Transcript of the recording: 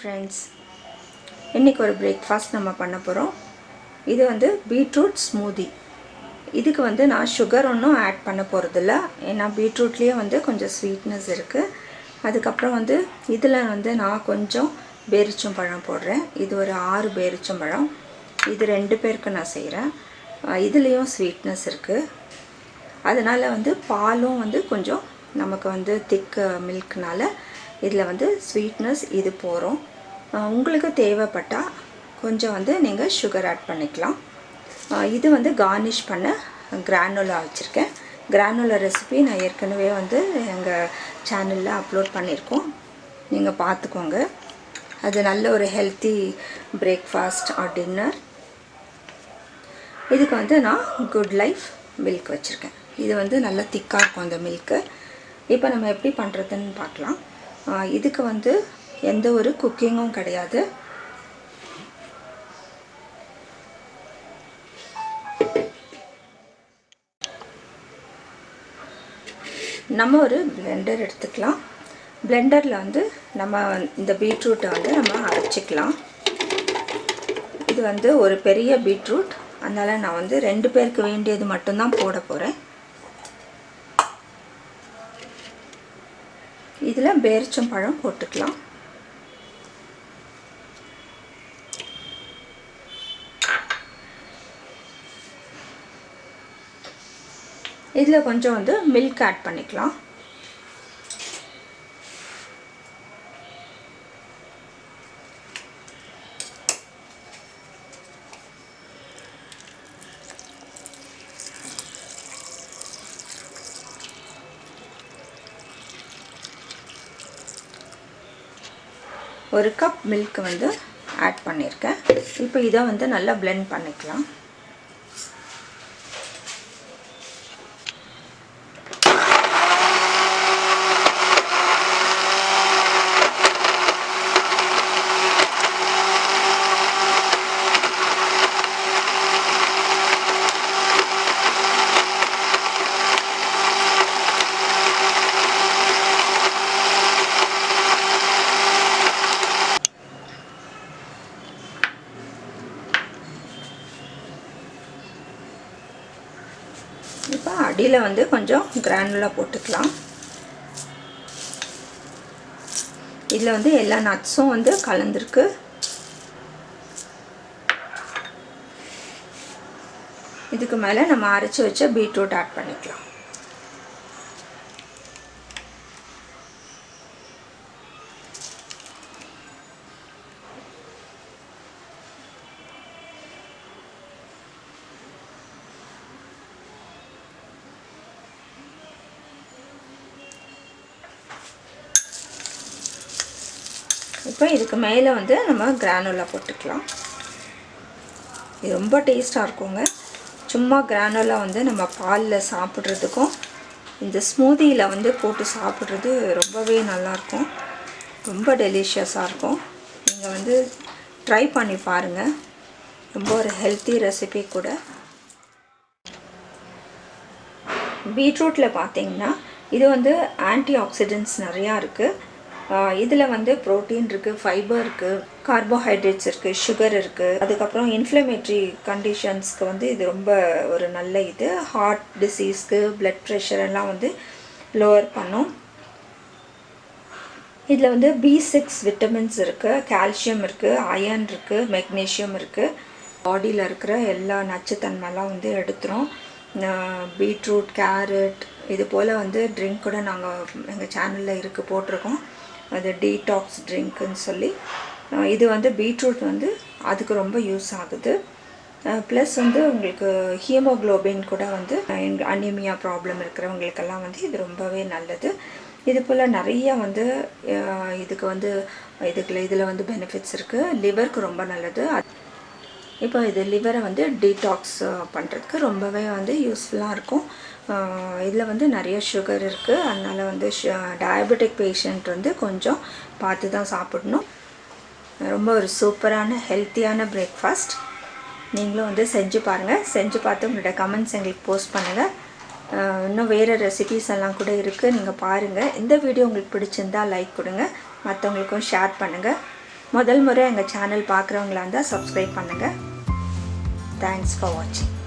Friends இன்றைக்கி ஒரு breakfast நம்ம பண்ண போகிறோம் இது வந்து பீட்ரூட் ஸ்மூதி இதுக்கு வந்து நான் சுகர் ஒன்றும் ஆட் பண்ண போகிறதில்ல ஏன்னா பீட்ரூட்லேயே வந்து கொஞ்சம் ஸ்வீட்னஸ் இருக்குது அதுக்கப்புறம் வந்து இதில் வந்து நான் கொஞ்சம் பேரிச்சம் பழம் போடுறேன். இது ஒரு ஆறு பேரிச்சம் பழம். இது ரெண்டு பேருக்கு நான் செய்கிறேன் இதுலேயும் ஸ்வீட்னஸ் இருக்குது அதனால் வந்து பாலும் வந்து கொஞ்சம் நமக்கு வந்து திக் மில்க்னால இதில் வந்து ஸ்வீட்னஸ் இது போகிறோம் உங்களுக்கு தேவைப்பட்டால் கொஞ்சம் வந்து நீங்கள் சுகர் ஆட் பண்ணிக்கலாம். இது வந்து கார்னிஷ் பண்ண கிரானுலா வச்சுருக்கேன். கிரானுலா ரெசிபி நான் ஏற்கனவே வந்து எங்கள் சேனலில் அப்லோட் பண்ணியிருக்கோம். நீங்கள் பார்த்துக்கோங்க அது நல்ல ஒரு ஹெல்த்தி பிரேக்ஃபாஸ்ட் ஆர் டின்னர் இதுக்கு வந்து நான் குட் லைஃப் மில்க் வச்சுருக்கேன். இது வந்து நல்லா திக்காக இருக்கும் அந்த மில்க்கு இப்போ நம்ம எப்படி பண்ணுறதுன்னு பார்க்கலாம். இதுக்கு வந்து எந்த ஒரு குக்கிங்கும் கிடையாது. நம்ம ஒரு பிளெண்டர் எடுத்துக்கலாம். பிளெண்டரில் வந்து நம்ம இந்த பீட்ரூட்டை வந்து நம்ம அரைச்சிக்கலாம். இது வந்து ஒரு பெரிய பீட்ரூட் அதனால் நான் வந்து ரெண்டு பேருக்கு வேண்டியது மட்டும்தான் போட போகிறேன் இதில் பேரிச்சம் பழம் போட்டுக்கலாம். இதில் கொஞ்சம் வந்து மில்க் ஆட் பண்ணிக்கலாம். ஒரு கப் மில்க் வந்து ஆட் பண்ணியிருக்கேன் இப்போ இதை வந்து நல்லா பிளெண்ட் பண்ணிக்கலாம். இப்போ அடியில் வந்து கொஞ்சம் கிரானுலாக போட்டுக்கலாம். இதில் வந்து எல்லா நட்ஸும் வந்து கலந்துருக்கு. இதுக்கு மேலே நம்ம அரைச்சி வச்ச பீட்ரூட் ஆட் பண்ணிக்கலாம். இப்போ இதுக்கு மேலே வந்து நம்ம கிரானுலா போட்டுக்கலாம். இது ரொம்ப டேஸ்ட்டாக இருக்குங்க. சும்மா கிரானுலா வந்து நம்ம பாலில் சாப்பிட்றதுக்கும் இந்த ஸ்மூதியில் வந்து போட்டு சாப்பிட்றது ரொம்பவே நல்லாயிருக்கும். ரொம்ப டெலிஷியஸாக இருக்கும். நீங்கள் வந்து ட்ரை பண்ணி பாருங்கள் ரொம்ப ஒரு ஹெல்த்தி ரெசிபி கூட. பீட்ரூட்டில் பார்த்தீங்கன்னா இது வந்து ஆன்டி ஆக்சிடென்ட்ஸ் நிறையா இருக்குது இதில் வந்து ப்ரோட்டீன் இருக்குது ஃபைபர் இருக்குது கார்போஹைட்ரேட்ஸ் இருக்குது சுகர் இருக்குது அதுக்கப்புறம் இன்ஃப்ளமேட்ரி கண்டிஷன்ஸ்க்கு வந்து இது ரொம்ப ஒரு நல்ல இது. ஹார்ட் டிசீஸ்க்கு பிளட் ப்ரெஷர் எல்லாம் வந்து லோவர் பண்ணும். இதில் வந்து பி சிக்ஸ் விட்டமின்ஸ் இருக்குது கால்சியம் இருக்குது அயன் இருக்குது மெக்னீஷியம் இருக்குது பாடியில் இருக்கிற எல்லா நச்சுத்தன்மைலாம் வந்து எடுத்துரும். பீட்ரூட் கேரட் இது போல் வந்து ட்ரிங்க் கூட நாங்கள் எங்கள் சேனலில் இருக்குது போட்டிருக்கோம். அது டீடாக்ஸ் ட்ரிங்க்குன்னு சொல்லி இது வந்து பீட்ரூட் வந்து அதுக்கு ரொம்ப யூஸ் ஆகுது. ப்ளஸ் வந்து உங்களுக்கு ஹீமோக்ளோபின் கூட வந்து அனிமியா ப்ராப்ளம் இருக்கிறவங்களுக்கெல்லாம் வந்து இது ரொம்பவே நல்லது. இது போல் நிறைய வந்து இதுக்கு வந்து இதுக்குள்ள இதில் வந்து பெனிஃபிட்ஸ் இருக்குது லிவருக்கு ரொம்ப நல்லது. இப்போ இது லிவரை வந்து டீடாக்ஸ் பண்ணுறதுக்கு ரொம்பவே வந்து யூஸ்ஃபுல்லாக இருக்கும். இதில் வந்து நிறைய சுகர் இருக்குது அதனால் வந்து டயபெட்டிக் பேஷண்ட் வந்து கொஞ்சம் பார்த்து தான் சாப்பிடணும். ரொம்ப ஒரு சூப்பரான ஹெல்த்தியான பிரேக்ஃபாஸ்ட் நீங்களும் வந்து செஞ்சு பாருங்கள் செஞ்சு பார்த்து உங்களோட கமெண்ட்ஸ் எங்களுக்கு போஸ்ட் பண்ணுங்கள் இன்னும் வேறு ரெசிபீஸ் எல்லாம் கூட இருக்குது நீங்கள் பாருங்கள் இந்த வீடியோ உங்களுக்கு பிடிச்சிருந்தா லைக் கொடுங்க. மற்றவங்களுக்கும் ஷேர் பண்ணுங்கள் முதல் முறை எங்கள் சேனல் பார்க்குறவங்களா இருந்தால் சப்ஸ்கிரைப் பண்ணுங்கள் தேங்க்ஸ் ஃபார் வாட்சிங்